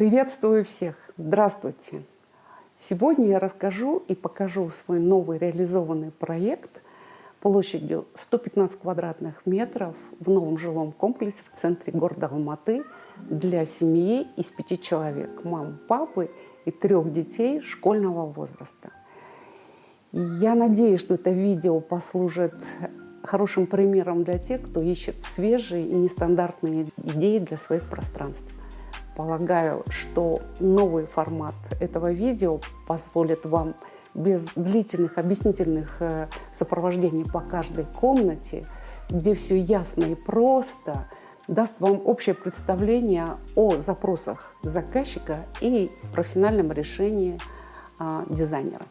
Приветствую всех! Здравствуйте! Сегодня я расскажу и покажу свой новый реализованный проект площадью 115 квадратных метров в новом жилом комплексе в центре города Алматы для семьи из пяти человек, мамы, папы и трех детей школьного возраста. Я надеюсь, что это видео послужит хорошим примером для тех, кто ищет свежие и нестандартные идеи для своих пространств. Полагаю, что новый формат этого видео позволит вам без длительных объяснительных э, сопровождений по каждой комнате, где все ясно и просто, даст вам общее представление о запросах заказчика и профессиональном решении а, дизайнера.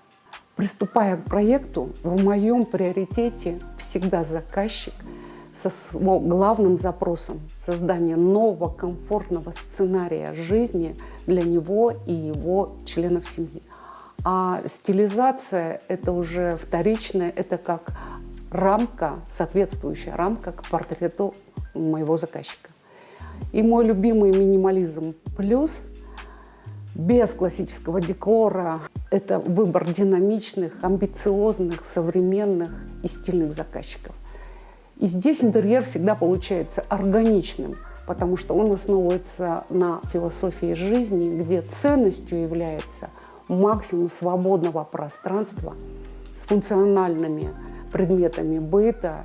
Приступая к проекту, в моем приоритете всегда заказчик со своим главным запросом создания нового комфортного сценария жизни для него и его членов семьи. А стилизация – это уже вторичное, это как рамка, соответствующая рамка к портрету моего заказчика. И мой любимый минимализм плюс без классического декора. Это выбор динамичных, амбициозных, современных и стильных заказчиков. И здесь интерьер всегда получается органичным, потому что он основывается на философии жизни, где ценностью является максимум свободного пространства с функциональными предметами быта.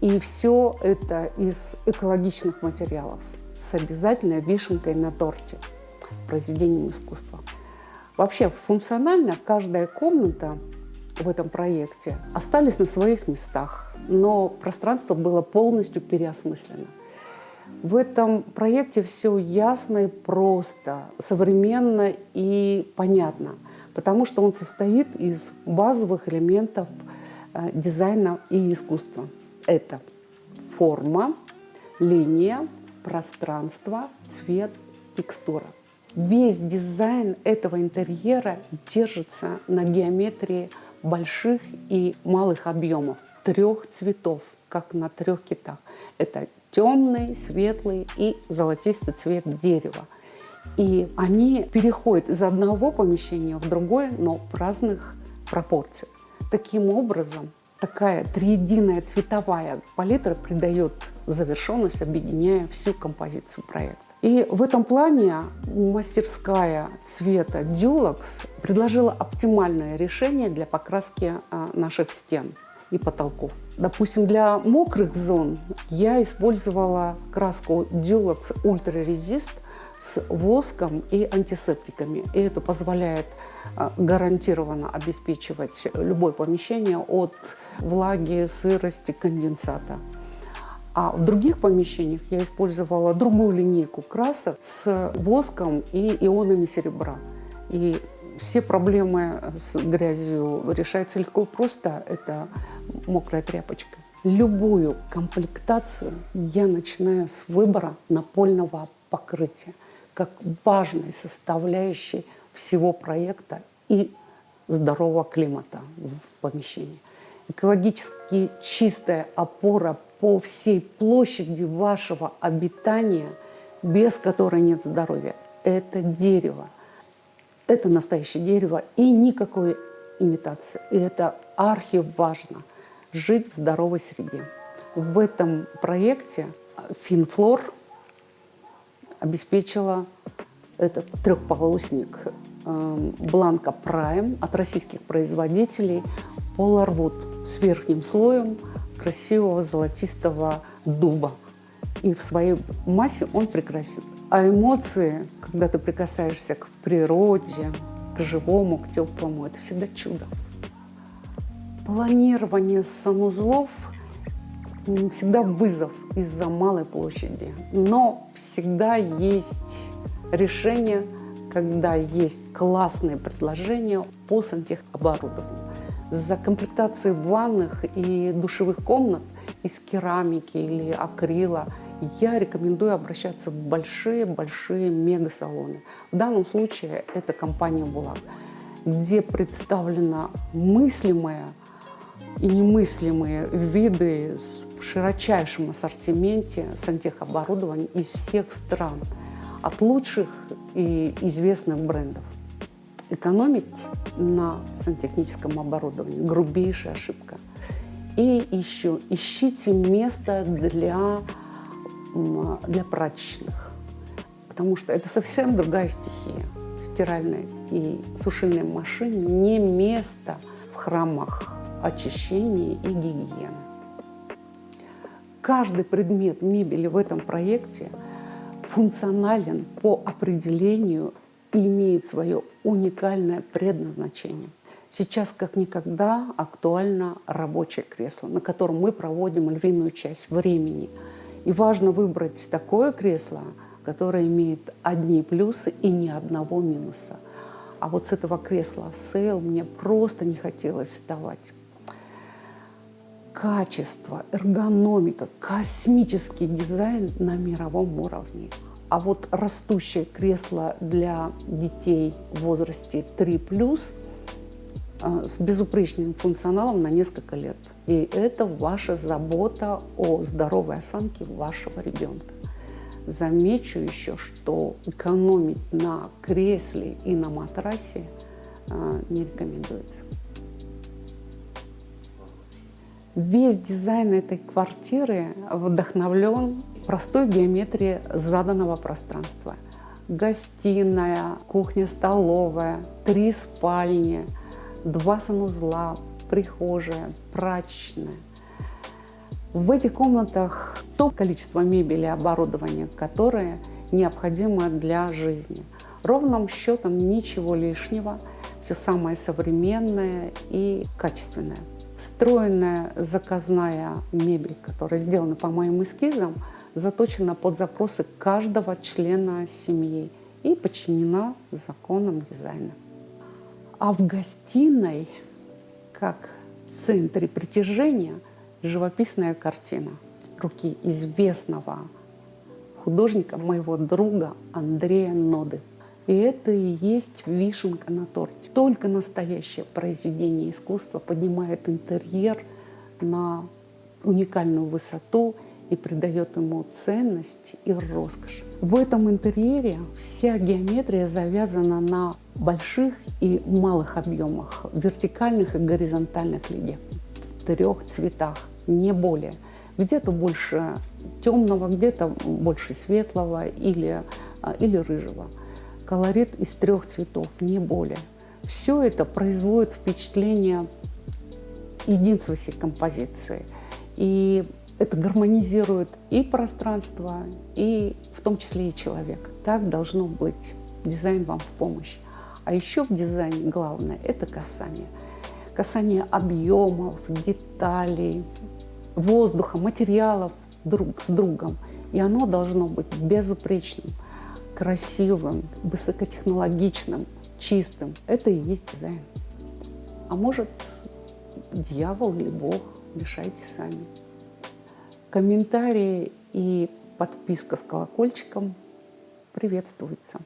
И все это из экологичных материалов с обязательной вишенкой на торте произведением искусства. Вообще функционально каждая комната в этом проекте остались на своих местах, но пространство было полностью переосмыслено. В этом проекте все ясно и просто, современно и понятно, потому что он состоит из базовых элементов э, дизайна и искусства. Это форма, линия, пространство, цвет, текстура. Весь дизайн этого интерьера держится на геометрии больших и малых объемов, трех цветов, как на трех китах. Это темный, светлый и золотистый цвет дерева. И они переходят из одного помещения в другое, но в разных пропорциях. Таким образом, такая триединая цветовая палитра придает завершенность, объединяя всю композицию проекта. И в этом плане мастерская цвета Dulux предложила оптимальное решение для покраски а, наших стен и потолков. Допустим, для мокрых зон я использовала краску Dulux Ultra Resist с воском и антисептиками. И это позволяет а, гарантированно обеспечивать любое помещение от влаги, сырости, конденсата. А в других помещениях я использовала другую линейку красок с воском и ионами серебра. И все проблемы с грязью решаются легко и просто. Это мокрая тряпочка. Любую комплектацию я начинаю с выбора напольного покрытия как важной составляющей всего проекта и здорового климата в помещении. Экологически чистая опора по всей площади вашего обитания, без которой нет здоровья. Это дерево. Это настоящее дерево и никакой имитации. И это архиважно – жить в здоровой среде. В этом проекте Финфлор обеспечила этот трехполосник эм, Бланка Прайм от российских производителей Polarwood с верхним слоем – красивого золотистого дуба. И в своей массе он прекрасен. А эмоции, когда ты прикасаешься к природе, к живому, к теплому, это всегда чудо. Планирование санузлов всегда вызов из-за малой площади. Но всегда есть решение, когда есть классные предложения по сантехоборудованию за комплектацией ванных и душевых комнат из керамики или акрила я рекомендую обращаться в большие-большие мега-салоны. В данном случае это компания «Булак», где представлена мыслимая и немыслимые виды в широчайшем ассортименте сантехоборудования из всех стран. От лучших и известных брендов. Экономить на сантехническом оборудовании – грубейшая ошибка. И еще ищите место для, для прачечных, потому что это совсем другая стихия. Стиральной и сушильной машине не место в храмах очищения и гигиены. Каждый предмет мебели в этом проекте функционален по определению имеет свое уникальное предназначение. Сейчас как никогда актуально рабочее кресло, на котором мы проводим львиную часть времени. И важно выбрать такое кресло, которое имеет одни плюсы и ни одного минуса. А вот с этого кресла сейл мне просто не хотелось вставать качество, эргономика, космический дизайн на мировом уровне. А вот растущее кресло для детей в возрасте 3+, э, с безупречным функционалом на несколько лет. И это ваша забота о здоровой осанке вашего ребенка. Замечу еще, что экономить на кресле и на матрасе э, не рекомендуется. Весь дизайн этой квартиры вдохновлен простой геометрией заданного пространства. Гостиная, кухня, столовая, три спальни, два санузла, прихожая, прачечная. В этих комнатах то количество мебели и оборудования, которое необходимо для жизни. Ровным счетом ничего лишнего, все самое современное и качественное встроенная заказная мебель, которая сделана по моим эскизам, заточена под запросы каждого члена семьи и подчинена законам дизайна. А в гостиной, как в центре притяжения, живописная картина руки известного художника, моего друга Андрея Ноды. И это и есть вишенка на торте. Только настоящее произведение искусства поднимает интерьер на уникальную высоту и придает ему ценность и роскошь. В этом интерьере вся геометрия завязана на больших и малых объемах, вертикальных и горизонтальных линиях, в трех цветах, не более. Где-то больше темного, где-то больше светлого или, а, или рыжего колорит из трех цветов, не более. Все это производит впечатление единства всей композиции. И это гармонизирует и пространство, и в том числе и человек. Так должно быть. Дизайн вам в помощь. А еще в дизайне главное – это касание. Касание объемов, деталей, воздуха, материалов друг с другом. И оно должно быть безупречным – красивым, высокотехнологичным, чистым. Это и есть дизайн. А может, дьявол или Бог, решайте сами. Комментарии и подписка с колокольчиком приветствуются.